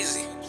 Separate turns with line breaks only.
crazy.